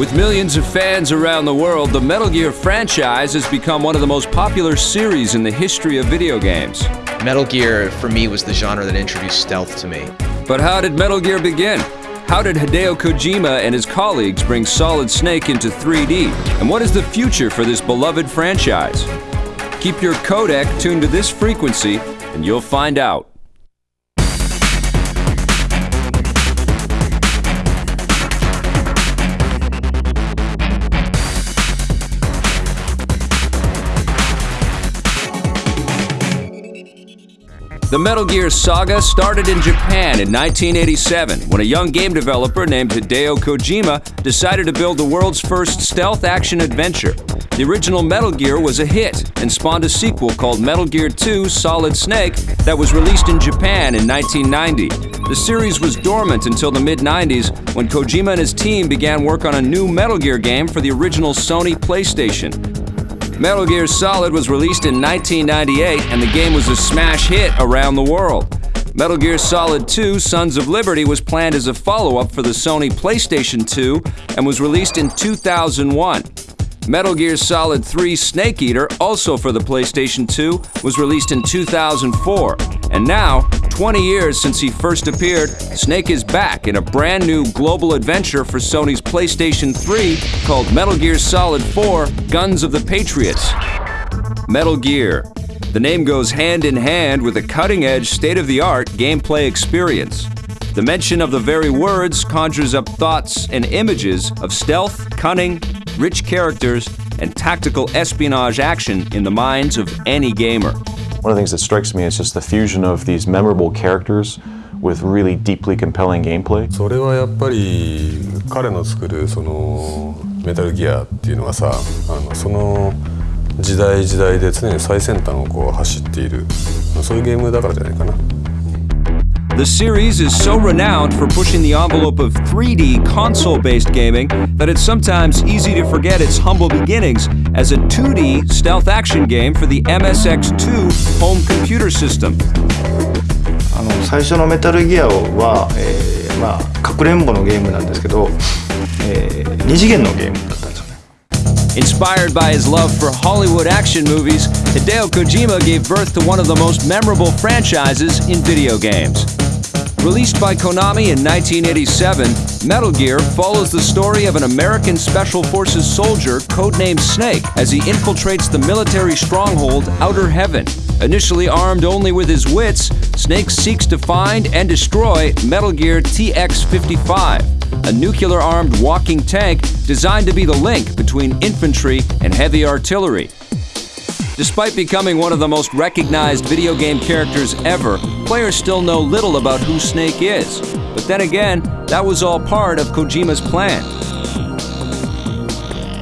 With millions of fans around the world, the Metal Gear franchise has become one of the most popular series in the history of video games. Metal Gear, for me, was the genre that introduced stealth to me. But how did Metal Gear begin? How did Hideo Kojima and his colleagues bring Solid Snake into 3D? And what is the future for this beloved franchise? Keep your codec tuned to this frequency, and you'll find out. The Metal Gear saga started in Japan in 1987 when a young game developer named Hideo Kojima decided to build the world's first stealth action adventure. The original Metal Gear was a hit and spawned a sequel called Metal Gear 2 Solid Snake that was released in Japan in 1990. The series was dormant until the mid 90s when Kojima and his team began work on a new Metal Gear game for the original Sony PlayStation. Metal Gear Solid was released in 1998 and the game was a smash hit around the world. Metal Gear Solid 2 Sons of Liberty was planned as a follow-up for the Sony PlayStation 2 and was released in 2001. Metal Gear Solid 3 Snake Eater, also for the PlayStation 2, was released in 2004. And now, 20 years since he first appeared, Snake is back in a brand new global adventure for Sony's PlayStation 3 called Metal Gear Solid 4 Guns of the Patriots. Metal Gear. The name goes hand in hand with a cutting edge, state of the art gameplay experience. The mention of the very words conjures up thoughts and images of stealth, cunning, rich characters, and tactical espionage action in the minds of any gamer. One of the things that strikes me is just the fusion of these memorable characters with really deeply compelling gameplay. それはやっぱり彼の作るそのメタルギアっていうのはさあのその時代時代で常に最先端をこう走っているそういうゲームだからじゃないかな。The series is so renowned for pushing the envelope of 3D console based gaming that it's sometimes easy to forget its humble beginnings as a 2D stealth action game for the MSX2 home computer system. あの最初のメタルギアは、えーまあ、かくれんぼのゲームなんですけど、えー、二次元のゲームだったんですよね。 Inspired by his love for Hollywood action movies, Hideo Kojima gave birth to one of the most memorable franchises in video games. Released by Konami in 1987, Metal Gear follows the story of an American Special Forces soldier codenamed Snake as he infiltrates the military stronghold Outer Heaven. Initially armed only with his wits, Snake seeks to find and destroy Metal Gear TX 55, a nuclear armed walking tank designed to be the link between infantry and heavy artillery. Despite becoming one of the most recognized video game characters ever, players still know little about who Snake is. But then again, that was all part of Kojima's plan.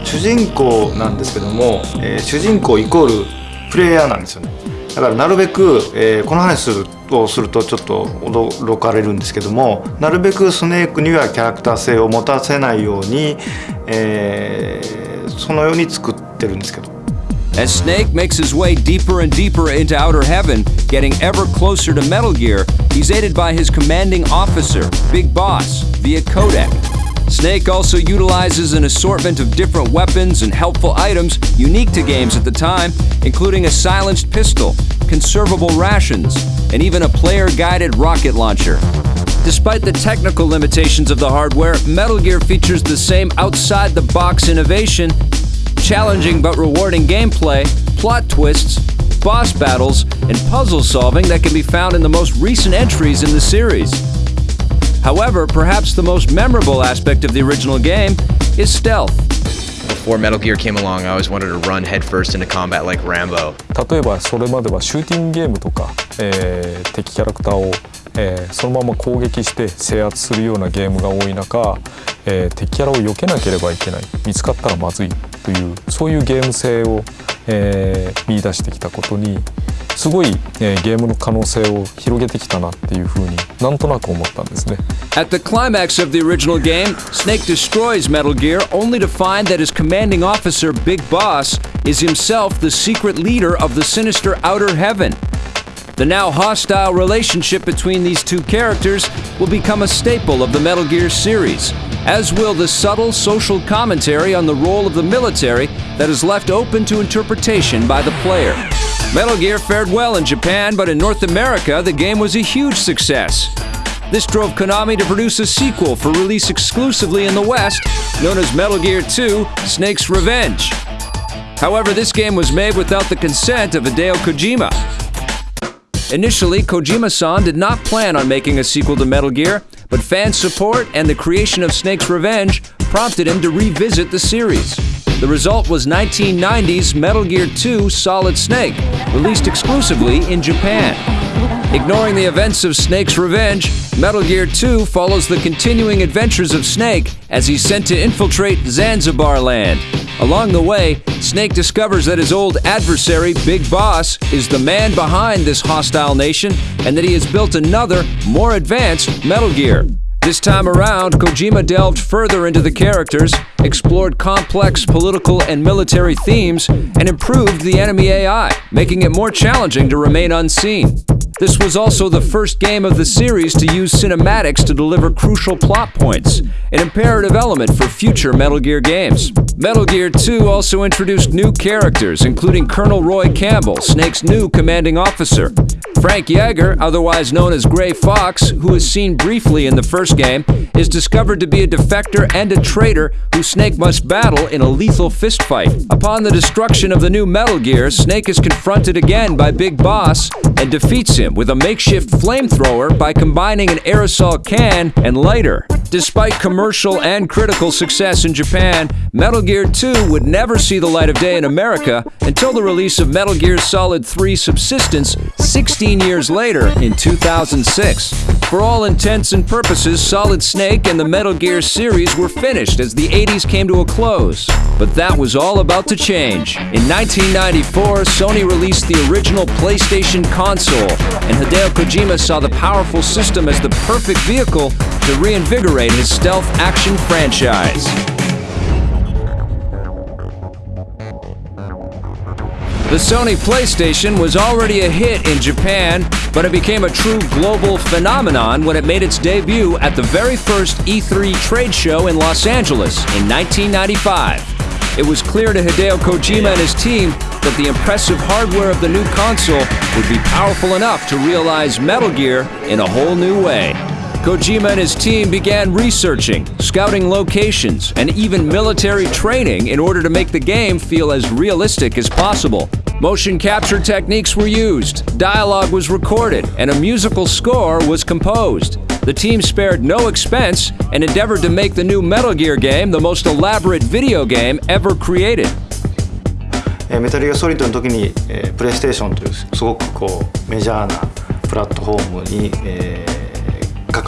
主人公なんですけども、えー主人公イコールプレイヤーなんですよねだからなるべく、えーこの話するをするとちょっと驚かれるんですけどもなるべくスネークにはキャラクター性を持たせないように、えーそのように作ってるんですけど As Snake makes his way deeper and deeper into Outer Heaven, getting ever closer to Metal Gear, he's aided by his commanding officer, Big Boss, via codec. Snake also utilizes an assortment of different weapons and helpful items unique to games at the time, including a silenced pistol, conservable rations, and even a player guided rocket launcher. Despite the technical limitations of the hardware, Metal Gear features the same outside the box innovation challenging but rewarding gameplay, plot twists, boss battles, and puzzle solving that can be found in the most recent entries in the series. However, perhaps the most memorable aspect of the original game is stealth. Before Metal Gear came along, I always wanted to run headfirst into combat like Rambo. 例えばそれまではシューティングゲームとか、えー敵キャラクターを、 えーそのまま攻撃して制圧するようなゲームが多い中、えー敵キャラを避けなければいけない見つかったらまずいというそういうゲーム性を、えー見出してきたことにすごい、えーゲームの可能性を広げてきたなっていうふうになんとなく思ったんですね。At the climax of the original game, Snake destroys Metal Gear only to find that his commanding officer, Big Boss, is himself the secret leader of the sinister Outer Heaven. The now hostile relationship between these two characters will become a staple of the Metal Gear series. as will the subtle social commentary on the role of the military that is left open to interpretation by the player. Metal Gear fared well in Japan, but in North America, the game was a huge success. This drove Konami to produce a sequel for release exclusively in the West, known as Metal Gear 2 Snake's Revenge. However, this game was made without the consent of Hideo Kojima. Initially, Kojima san did not plan on making a sequel to Metal Gear, but fan support and the creation of Snake's Revenge prompted him to revisit the series. The result was 1990's Metal Gear 2 Solid Snake, released exclusively in Japan. Ignoring the events of Snake's Revenge, Metal Gear 2 follows the continuing adventures of Snake as he's sent to infiltrate Zanzibar land. Along the way, Snake discovers that his old adversary, Big Boss, is the man behind this hostile nation and that he has built another, more advanced Metal Gear. This time around, Kojima delved further into the characters, explored complex political and military themes, and improved the enemy AI, making it more challenging to remain unseen. This was also the first game of the series to use cinematics to deliver crucial plot points, an imperative element for future Metal Gear games. Metal Gear 2 also introduced new characters, including Colonel Roy Campbell, Snake's new commanding officer. Frank Jaeger, otherwise known as Gray Fox, who is seen briefly in the first game, is discovered to be a defector and a traitor who Snake must battle in a lethal fistfight. Upon the destruction of the new Metal Gear, Snake is confronted again by Big Boss and defeats him with a makeshift flamethrower by combining an aerosol can and lighter. Despite commercial and critical success in Japan, Metal Gear 2 would never see the light of day in America until the release of Metal Gear Solid 3 Subsistence 16 years later in 2006. For all intents and purposes, Solid Snake and the Metal Gear series were finished as the 80s came to a close. But that was all about to change. In 1994, Sony released the original PlayStation console, and Hideo Kojima saw the powerful system as the perfect vehicle to reinvigorate his stealth action franchise. The Sony PlayStation was already a hit in Japan, but it became a true global phenomenon when it made its debut at the very first E3 trade show in Los Angeles in 1995. It was clear to Hideo Kojima and his team that the impressive hardware of the new console would be powerful enough to realize Metal Gear in a whole new way. Kojima and his team began researching, scouting locations, and even military training in order to make the game feel as realistic as possible. Motion capture techniques were used, dialogue was recorded, and a musical score was composed. The team spared no expense and endeavored to make the new Metal Gear game the most elaborate video game ever created. えーメタルギアソリッドの時に、えープレイステーションというすごくこうメジャーなプラットフォームに、えー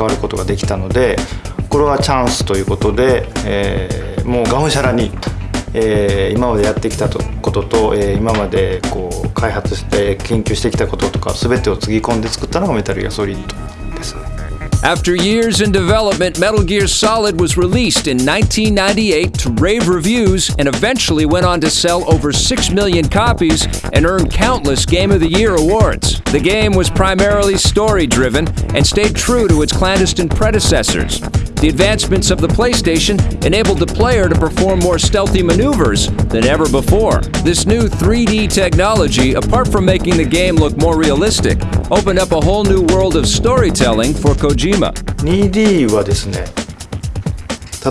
関わることができたのでこれはチャンスということで、えーもうがむしゃらに、えー今までやってきたことと、えー今までこう開発して研究してきたこととか全てをつぎ込んで作ったのがメタルギアソリッド。After years in development, Metal Gear Solid was released in 1998 to rave reviews and eventually went on to sell over 6 million copies and earn countless Game of the Year awards. The game was primarily story driven and stayed true to its clandestine predecessors. The advancements of the PlayStation enabled the player to perform more stealthy maneuvers than ever before. This new 3D technology, apart from making the game look more realistic, opened up a whole new world of storytelling for Kojima. 2D はですね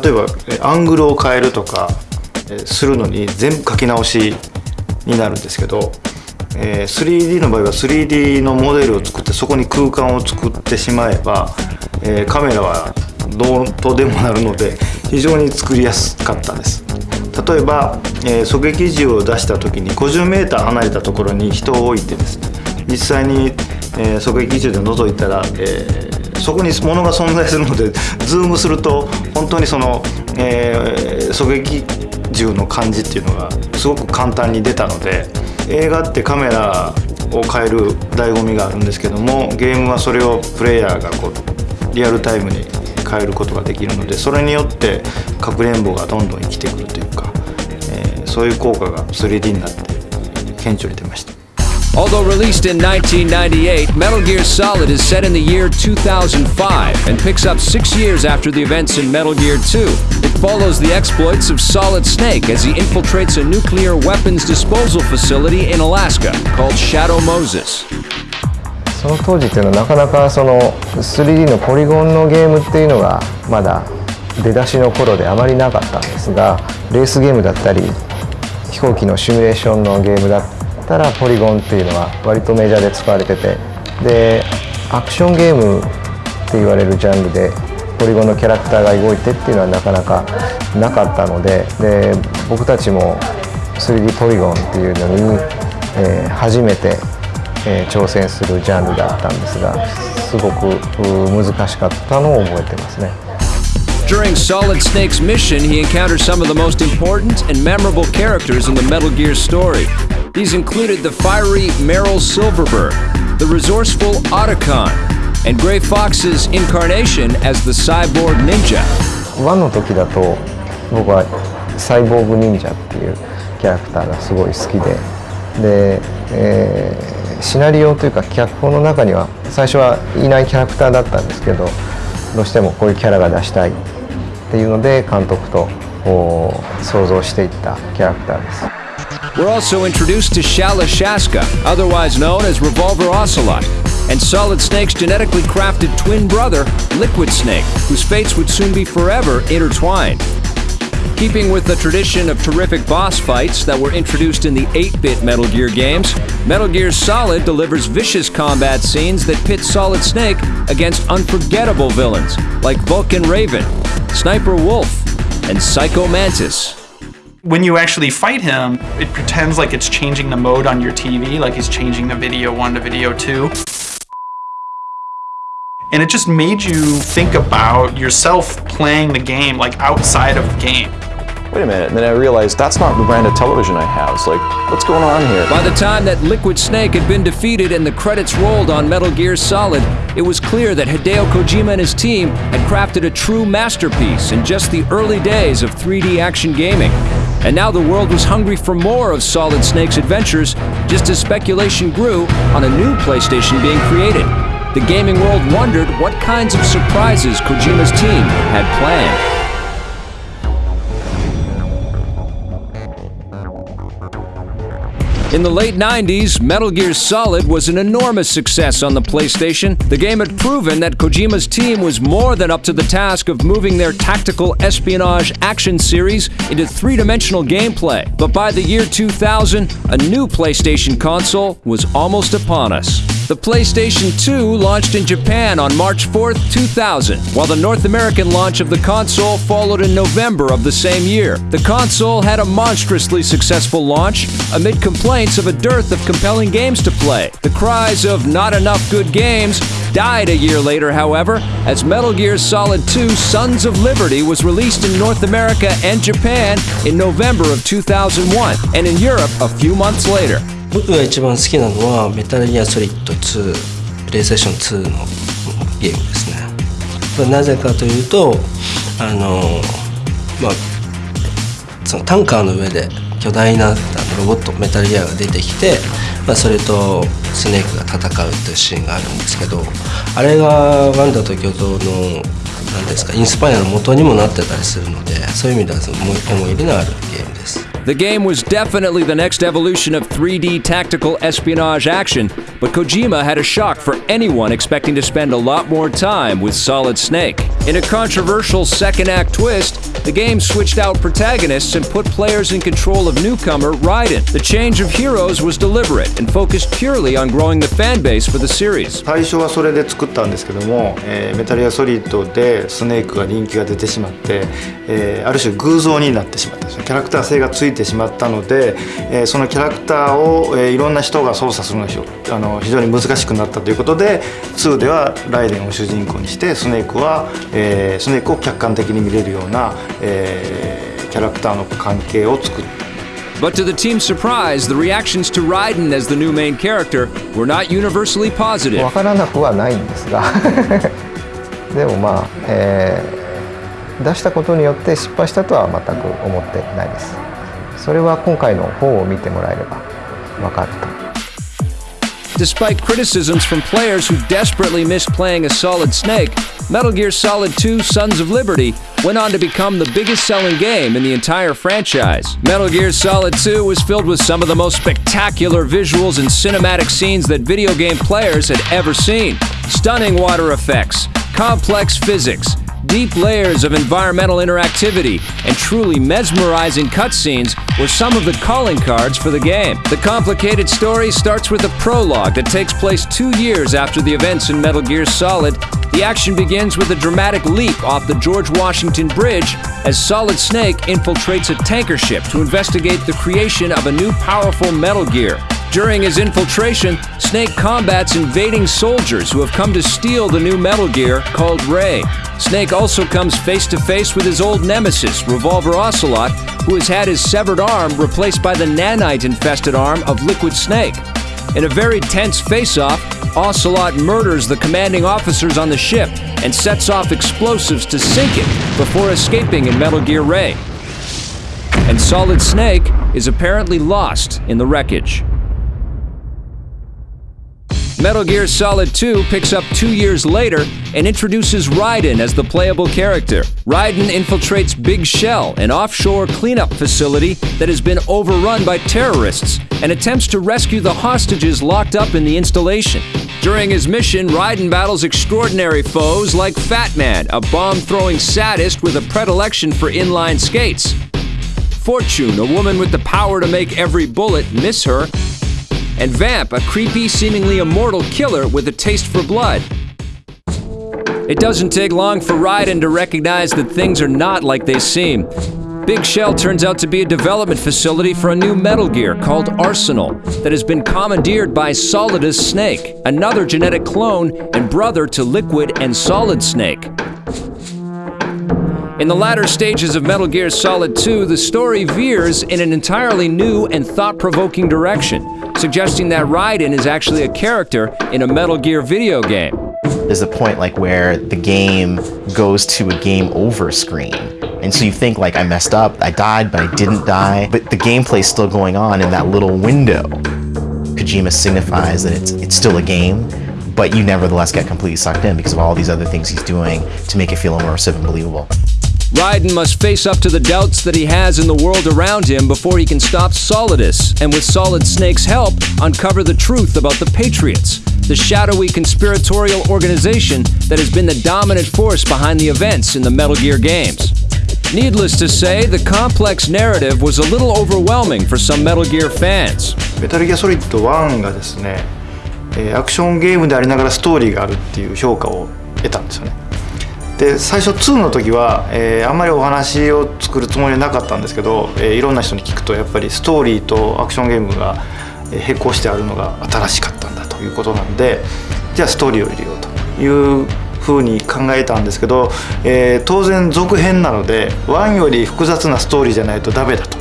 例えばえアングルを変えるとかえするのに全部書き直しになるんですけどえー 3D の場合は 3D のモデルを作ってそこに空間を作ってしまえばえーカメラは どうとでもなるので非常に作りやすかったです。例えば、えー狙撃銃を出した時に 50m 離れたところに人を置いてですね実際に、えー狙撃銃で覗いたら、えーそこに物が存在するのでズームすると本当にその、えー狙撃銃の感じっていうのがすごく簡単に出たので映画ってカメラを変える醍醐味があるんですけどもゲームはそれをプレイヤーがこうリアルタイムに変えることができるのでそれによってかくれんぼがどんどん生きてくるというか、えーそういう効果が 3D になって顕著に出ました。Although released in 1998, Metal Gear Solid is set in the year 2005 and picks up six years after the events in Metal Gear 2. It follows the exploits of Solid Snake as he infiltrates a nuclear weapons disposal facility in Alaska called Shadow Moses. その当時っていうのはなかなかその 3D のポリゴンのゲームっていうのがまだ出だしの頃であまりなかったんですがレースゲームだったり飛行機のシミュレーションのゲームだったらポリゴンっていうのは割とメジャーで使われててでアクションゲームって言われるジャンルでポリゴンのキャラクターが動いてっていうのはなかなかなかったのでで僕たちも 3D ポリゴンっていうのに、えー初めて、えー挑戦するジャンルだったんですがすごくう難しかったのを覚えてますね。During Solid Snake's mission, he encounters some of the most important and memorable characters in the Metal Gear story. These included the fiery Meryl Silverberg, the resourceful Otacon, and Gray Fox's incarnation as the cyborg ninja. 1の時だと僕はサイボーグ忍者っていうキャラクターがすごい好きでで、えーシナリオというか脚本の中には最初はいないキャラクターだったんですけどどうしてもこういうキャラが出したいっていうので監督と想像していったキャラクターです。We're also introduced to Shala Shaska, otherwise known as Revolver Ocelot, and Solid Snake's genetically crafted twin brother, Liquid Snake, whose fates would soon be forever intertwined. Keeping with the tradition of terrific boss fights that were introduced in the 8 bit Metal Gear games, Metal Gear Solid delivers vicious combat scenes that pit Solid Snake against unforgettable villains like Vulcan Raven, Sniper Wolf, and Psycho Mantis. when you actually fight him, it pretends like it's changing the mode on your TV, like he's changing the video one to video two. And it just made you think about yourself playing the game like outside of the game. Wait a minute, and then I realized that's not the brand of television I have. It's like, what's going on here? By the time that Liquid Snake had been defeated and the credits rolled on Metal Gear Solid, it was clear that Hideo Kojima and his team had crafted a true masterpiece in just the early days of 3D action gaming. And now the world was hungry for more of Solid Snake's adventures, just as speculation grew on a new PlayStation being created. The gaming world wondered what kinds of surprises Kojima's team had planned. In the late 90s, Metal Gear Solid was an enormous success on the PlayStation. The game had proven that Kojima's team was more than up to the task of moving their tactical espionage action series into three dimensional gameplay. But by the year 2000, a new PlayStation console was almost upon us. The PlayStation 2 launched in Japan on March 4, 2000, while the North American launch of the console followed in November of the same year. The console had a monstrously successful launch amid complaints of a dearth of compelling games to play. The cries of not enough good games died a year later, however, as Metal Gear Solid 2 Sons of Liberty was released in North America and Japan in November of 2001, and in Europe a few months later. 僕が一番好きなのはメタルギアソリッド2プレイステーション2のゲームですね。なぜかというとあのまあそのタンカーの上で巨大なあのロボットメタルギアが出てきて、まあ、それとスネークが戦うっていうシーンがあるんですけどあれがワンダと巨像の何ですかインスパイアの元にもなってたりするのでそういう意味では思い入れのあるゲーム。The game was definitely the next evolution of 3D tactical espionage action, but Kojima had a shock for anyone expecting to spend a lot more time with Solid Snake. In a controversial second act twist, the game switched out protagonists and put players in control of newcomer Raiden. The change of heroes was deliberate and focused purely on growing the fan base for the series. 最初はそれで作ったんですけども、えーメタルギアソリッドでスネークが人気が出てしまって、えーある種偶像になってしまったんですよキャラクター性がついて しまったので、えーそのキャラクターを、えーいろんな人が操作するのがあの非常に難しくなったということで2ではライデンを主人公にしてスネークは、えースネークを客観的に見れるような、えーキャラクターの関係を作った But to the team's surprise, the reactions to Raiden as the new main character were not universally positive. わからなくはないんですが。でもまあ、えー出したことによって失敗したとは全く思ってないですそれは今回の方を見てもらえればわかると despite criticisms from players who desperately missed playing a Solid Snake, Metal Gear Solid 2 Sons of Liberty went on to become the biggest selling game in the entire franchise. Metal Gear Solid 2 was filled with some of the most spectacular visuals and cinematic scenes that video game players had ever seen. Stunning water effects, complex physics, deep layers of environmental interactivity, and truly mesmerizing cutscenes were some of the calling cards for the game. The complicated story starts with a prologue that takes place two years after the events in Metal Gear Solid. The action begins with a dramatic leap off the George Washington Bridge as Solid Snake infiltrates a tanker ship to investigate the creation of a new powerful Metal Gear. During his infiltration, Snake combats invading soldiers who have come to steal the new Metal Gear called Ray. Snake also comes face to face with his old nemesis, Revolver Ocelot, who has had his severed arm replaced by the nanite infested arm of Liquid Snake. In a very tense face off, Ocelot murders the commanding officers on the ship and sets off explosives to sink it before escaping in Metal Gear Ray. And Solid Snake is apparently lost in the wreckage. Metal Gear Solid 2 picks up two years later and introduces Raiden as the playable character. Raiden infiltrates Big Shell, an offshore cleanup facility that has been overrun by terrorists, and attempts to rescue the hostages locked up in the installation. During his mission, Raiden battles extraordinary foes like Fat Man, a bomb-throwing sadist with a predilection for inline skates. Fortune, a woman with the power to make every bullet miss her, and Vamp, a creepy, seemingly immortal killer with a taste for blood. It doesn't take long for Raiden to recognize that things are not like they seem. Big Shell turns out to be a development facility for a new Metal Gear called Arsenal that has been commandeered by Solidus Snake, another genetic clone and brother to Liquid and Solid Snake. In the latter stages of Metal Gear Solid 2, the story veers in an entirely new and thought-provoking direction, suggesting that Raiden is actually a character in a Metal Gear video game. There's a point like where the game goes to a game over screen. And so you think like I messed up, I died, but I didn't die. But the gameplay's still going on in that little window. Kojima signifies that it's it's still a game, but you nevertheless get completely sucked in because of all these other things he's doing to make it feel immersive and believable. Raiden must face up to the doubts that he has in the world around him before he can stop Solidus, and with Solid Snake's help, uncover the truth about the Patriots, the shadowy conspiratorial organization that has been the dominant force behind the events in the Metal Gear games. Needless to say, the complex narrative was a little overwhelming for some Metal Gear fans. metal gear メタルギアソリッド1がですね、アクションゲームでありながらストーリーがあるっていう評価を得たんですよね。で最初2の時は、えーあんまりお話を作るつもりはなかったんですけど、えーいろんな人に聞くとやっぱりストーリーとアクションゲームが並行してあるのが新しかったんだということなんでじゃあストーリーを入れようというふうに考えたんですけど、えー当然続編なので1より複雑なストーリーじゃないとダメだと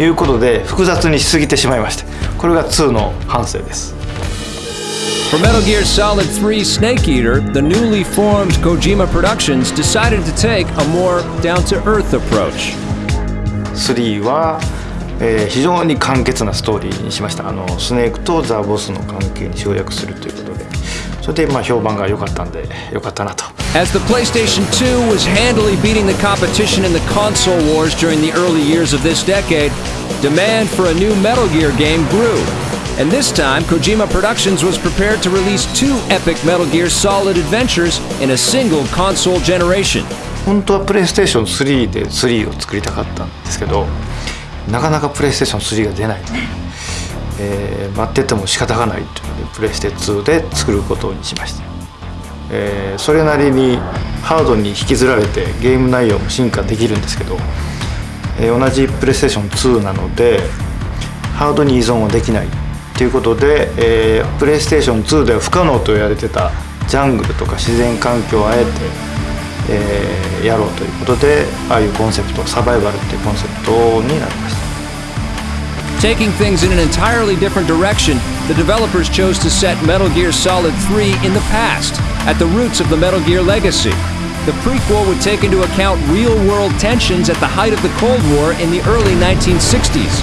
いうことで複雑にしすぎてしまいましてこれが2の反省です。For Metal Gear Solid 3 Snake Eater, the newly formed Kojima Productions decided to take a more down-to-earth approach. 3は、えー非常に簡潔なストーリーにしましたあのスネークとザ・ボスの関係に省略するということでそれでまあ評判が良かったんで良かったなと As the PlayStation 2 was handily beating the competition in the console wars during the early years of this decade, demand for a new Metal Gear game grew. And this time, Kojima Productions was prepared to release two epic Metal Gear Solid adventures in a single console generation. 本当はプレイステーション3で3を作りたかったんですけどなかなかプレイステーション3が出ない えー待ってても仕方がないというのでプレイステ2で作ることにしました、えーそれなりにハードに引きずられてゲーム内容も進化できるんですけど、えー同じプレイステーション2なのでハードに依存はできないということで、えープレイステーション2では不可能と言われてたジャングルとか自然環境をあえて、えーやろうということでああいうコンセプトサバイバルっていうコンセプトになりました Taking things in an entirely different direction, the developers chose to set Metal Gear Solid 3 in the past, at the roots of the Metal Gear legacy. The prequel would take into account real world tensions at the height of the Cold War in the early 1960s.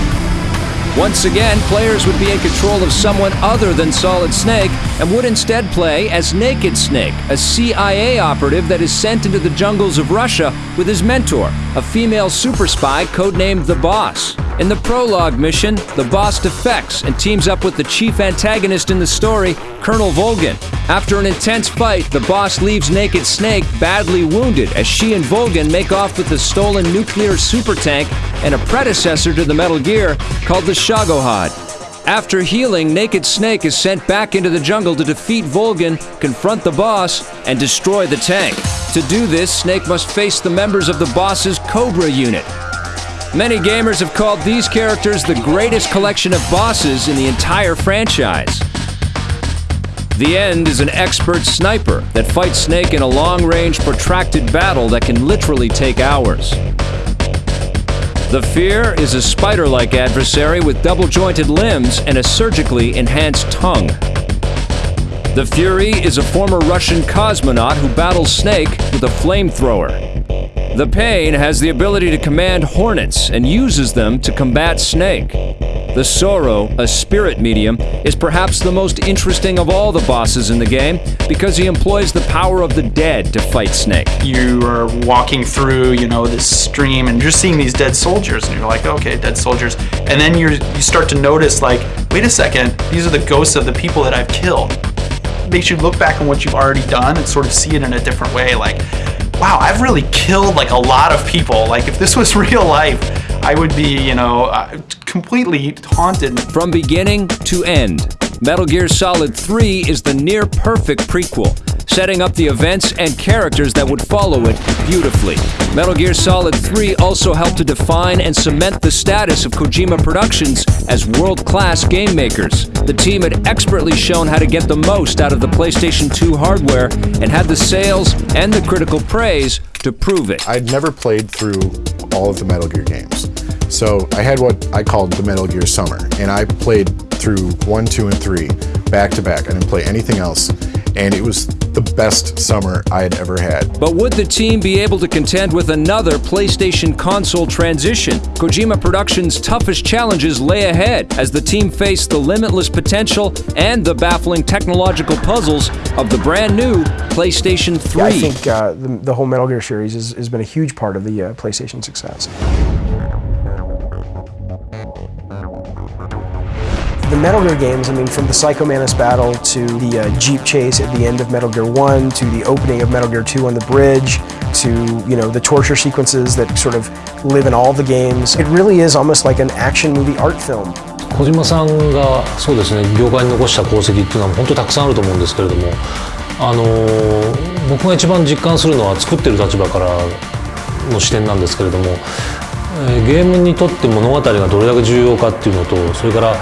Once again, players would be in control of someone other than Solid Snake and would instead play as Naked Snake, a CIA operative that is sent into the jungles of Russia with his mentor, a female super spy codenamed The Boss. In the prologue mission, the boss defects and teams up with the chief antagonist in the story, Colonel Volgin. After an intense fight, the boss leaves Naked Snake badly wounded as she and Volgin make off with the stolen nuclear super tank and a predecessor to the Metal Gear called the Shagohod. After healing, Naked Snake is sent back into the jungle to defeat Volgin, confront the boss, and destroy the tank. To do this, Snake must face the members of the boss's Cobra unit. Many gamers have called these characters the greatest collection of bosses in the entire franchise. The End is an expert sniper that fights Snake in a long-range protracted battle that can literally take hours. The Fear is a spider-like adversary with double-jointed limbs and a surgically enhanced tongue. The Fury is a former Russian cosmonaut who battles Snake with a flamethrower. The Pain has the ability to command hornets and uses them to combat Snake. The Sorrow, a spirit medium, is perhaps the most interesting of all the bosses in the game because he employs the power of the dead to fight Snake. You are walking through, you know, this stream and you're seeing these dead soldiers and you're like, okay, dead soldiers. And then you you start to notice like, wait a second, these are the ghosts of the people that I've killed. It makes you look back on what you've already done and sort of see it in a different way. Like, wow, I've really killed like a lot of people. Like if this was real life, I would be, you know, uh, completely haunted. From beginning to end, Metal Gear Solid 3 is the near perfect prequel, setting up the events and characters that would follow it beautifully. Metal Gear Solid 3 also helped to define and cement the status of Kojima Productions as world-class game makers. The team had expertly shown how to get the most out of the PlayStation 2 hardware and had the sales and the critical praise to prove it. I'd never played through all of the Metal Gear games. So I had what I called the Metal Gear Summer, and I played through 1, 2, and 3 back to back. I didn't play anything else, and it was the best summer I had ever had. But would the team be able to contend with another PlayStation console transition? Kojima Productions' toughest challenges lay ahead as the team faced the limitless potential and the baffling technological puzzles of the brand new PlayStation 3. Yeah, I think uh, the, the, whole Metal Gear series has, has been a huge part of the uh, PlayStation success. The Metal Gear games, I mean, from the Psycho Mantis battle to the uh, Jeep chase at the end of Metal Gear 1, to the opening of Metal Gear 2 on the bridge, to, you know, the torture sequences that sort of live in all the games. It really is almost like an action movie art film. 小島さんがそうですね業界に残した功績っていうのは本当たくさんあると思うんですけれどもあの僕が一番実感するのは作ってる立場からの視点なんですけれどもゲームにとって物語がどれだけ重要かっていうのとそれから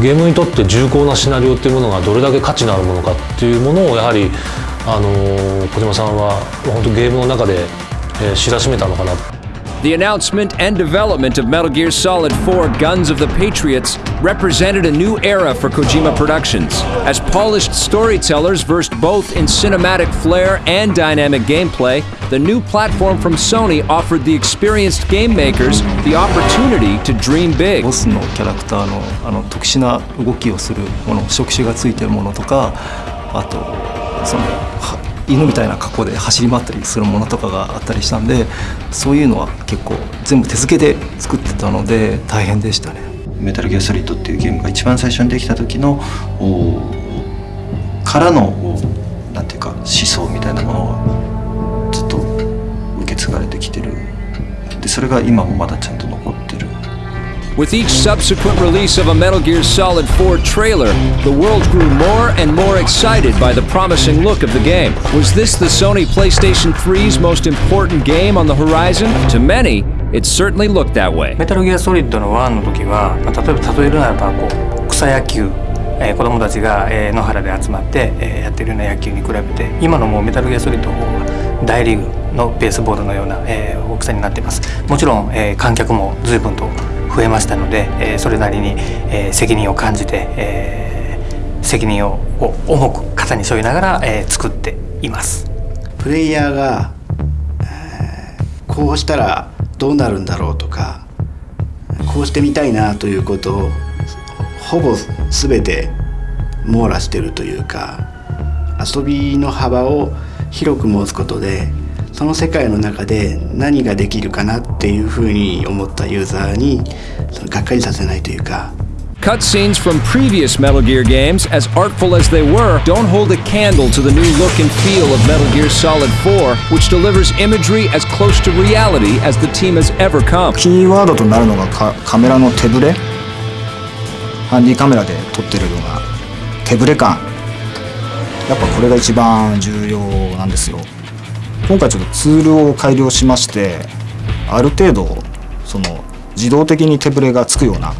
ゲームにとって重厚なシナリオっていうものがどれだけ価値のあるものかっていうものをやはりあの小島さんは本当ゲームの中で、えー、知らしめたのかな。The announcement and development of Metal Gear Solid 4 Guns of the Patriots represented a new era for Kojima Productions, as polished storytellers versed both in cinematic flair and dynamic gameplay. The new platform from Sony offered the experienced game makers the opportunity to dream big. ボスのキャラクターのあの特殊な動きをするもの、触手がついてるものとか、あとその 犬みたいな格好で走り回ったりするものとかがあったりしたんでそういうのは結構全部手付けで作ってたので大変でしたね。メタルギアソリッドっていうゲームが一番最初にできた時のからのなんていうか思想みたいなものはずっと受け継がれてきてる。でそれが今もまだちゃんと残って With each subsequent release of a Metal Gear Solid 4 trailer, the world grew more and more excited by the promising look of the game. Was this the Sony PlayStation 3's most important game on the horizon? To many, it certainly looked that way. メタルギアソリッドの1の時は、まあ、例えば例えるならばこう草野球えー、子供たちが、えー、野原で集まって、えー、やってるような野球に比べて今のもうメタルギアソリッドの方は大リーグのベースボールのような、えー、大きさになっていますもちろん、えー、観客も随分と 増えましたので、えー、それなりに、えー、責任を感じて、えー、責任を重く肩に背負いながら、えー、作っています。プレイヤーが、えー、こうしたらどうなるんだろうとかこうしてみたいなということをほぼ全て網羅してるというか遊びの幅を広く持つことでその世界の中で何ができるかなっていうふうに思ったユーザーにそのがっかりさせないというか Cutscenes from previous Metal Gear games, as artful as they were, don't hold a candle to the new look and feel of Metal Gear Solid 4, which delivers imagery as close to reality as the team has ever come. キーワードとなるのがカカメラの手ぶれハンディカメラで撮ってるような手ぶれ感やっぱこれが一番重要なんですよ今回ちょっとツールを改良しましてある程度その自動的に手ぶれがつくような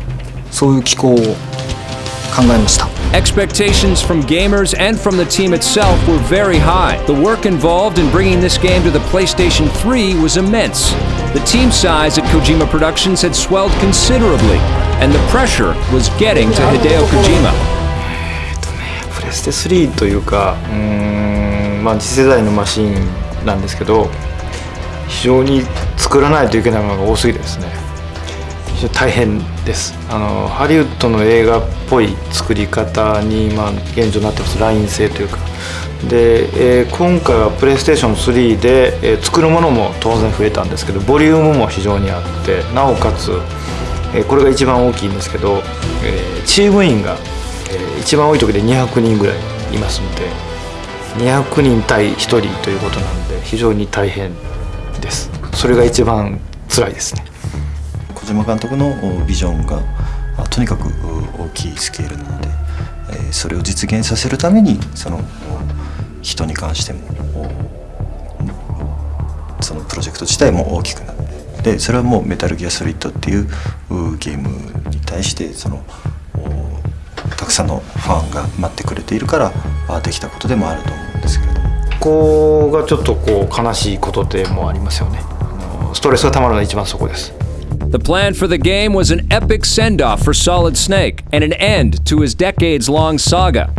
そういう機構を考えました Expectations from gamers and from the team itself were very high. The work involved in bringing this game to the PlayStation 3 was immense. The team size at Kojima Productions had swelled considerably, and the pressure was getting to Hideo Kojima. プレステ3というかうーんまあ次世代のマシンなんですけど非常に作らないといけないものが多すぎてですね非常に大変です。あのハリウッドの映画っぽい作り方に今現状になってます。ライン性というか。で、えー今回はプレイステーション3で、えー作るものも当然増えたんですけどボリュームも非常にあってなおかつ、えーこれが一番大きいんですけど、えチーム員が、えー一番多い時で200人ぐらいいますので200人対1人ということなので非常に大変です。それが一番辛いですね。小島監督のビジョンがとにかく大きいスケールなので、それを実現させるためにその人に関してもそのプロジェクト自体も大きくなってでそれはもう「メタルギアソリッド」っていうゲームに対してそのたくさんのファンが待ってくれているからできたことでもあると思う。ですけれども。ここがちょっとこう悲しいことでもありますよねあのストレスがたまるのは一番そこです The plan for the game was an epic send off for Solid Snake and an end to his decades long saga.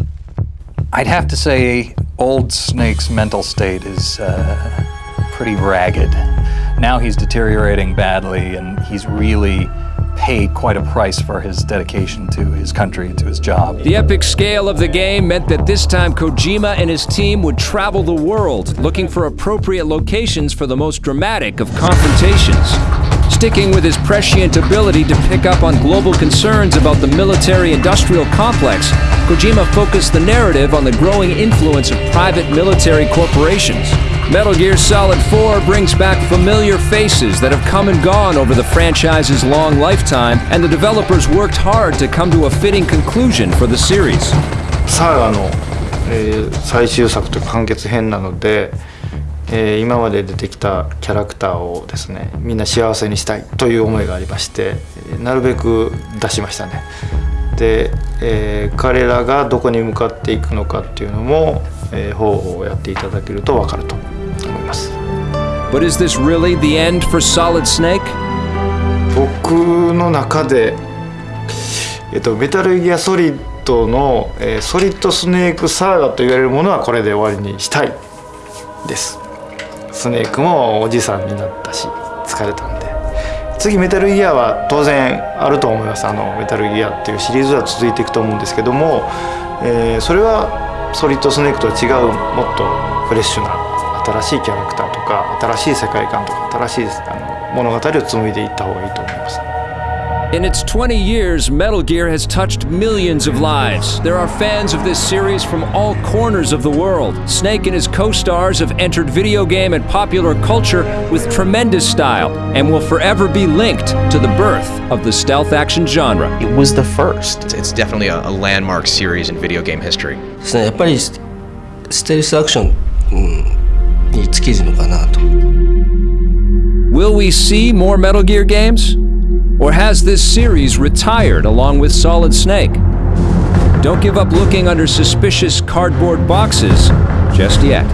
I'd have to say, old Snake's mental state is uh, pretty ragged. Now he's deteriorating badly, and he's really paid quite a price for his dedication to his country and to his job. The epic scale of the game meant that this time Kojima and his team would travel the world looking for appropriate locations for the most dramatic of confrontations. Sticking with his prescient ability to pick up on global concerns about the military industrial complex, Kojima focused the narrative on the growing influence of private military corporations. Metal Gear Solid 4 brings back familiar faces that have come and gone over the franchise's long lifetime, and the developers worked hard to come to a fitting conclusion for the series. サーガの、えー最終作というか完結編なので、え今まで出てきたキャラクターをですねみんな幸せにしたいという思いがありましてなるべく出しましたねで、えー彼らがどこに向かっていくのかっていうのも、えー方法をやっていただけると分かると思います。But is this really the end for Solid Snake? 僕の中で、えっと、メタルギアソリッドの、えーソリッドスネークサーガと言われるものはこれで終わりにしたいです。スネークもおじさんになったし疲れたんで。次メタルギアは当然あると思います。あのメタルギアっていうシリーズは続いていくと思うんですけども、えーそれはソリッドスネークとは違うもっとフレッシュな新しいキャラクターとか新しい世界観とか新しいあの物語を紡いでいった方がいいと思います In its 20 years, Metal Gear has touched millions of lives. There are fans of this series from all corners of the world. Snake and his co stars have entered video game and popular culture with tremendous style and will forever be linked to the birth of the stealth action genre. It was the first. It's, it's definitely a, a landmark series in video game history. ですねやっぱりスステルスアクション、うん、 に尽きるのかなと Will we see more Metal Gear games? Or has this series retired along with Solid Snake? Don't give up looking under suspicious cardboard boxes just yet.